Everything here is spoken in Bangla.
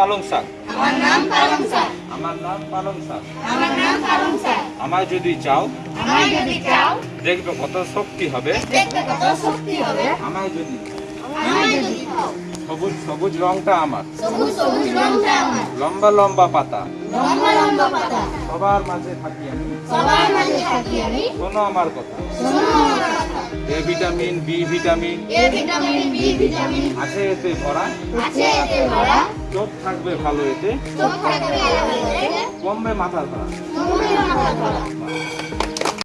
পালং শাক। আমার নাম পালং শাক। আমার নাম পালং শাক। আমার নাম পালং শাক। আমায় যদি চাও আমায় যদি চাও দেখবে কত শক্তি হবে। দেখতে কত শক্তি হবে। যদি আমায় যদি সবুজ সবুজ রংটা আমার। সবুজ সবুজ রংটা আমার। লম্বা লম্বা পাতা। লম্বা লম্বা পাতা। সবার মাঝে থাকি আমি। সবার মাঝে থাকি আমি। শোনো আমার কথা। শোনো আমার কথা। A vitamin B vitamin. A vitamin B vitamin. আছে এতে ভরা। আছে এতে ভরা। চোখ থাকবে ভালো এতে। কমবে মাথা ধরা তুমি মাথা ধরা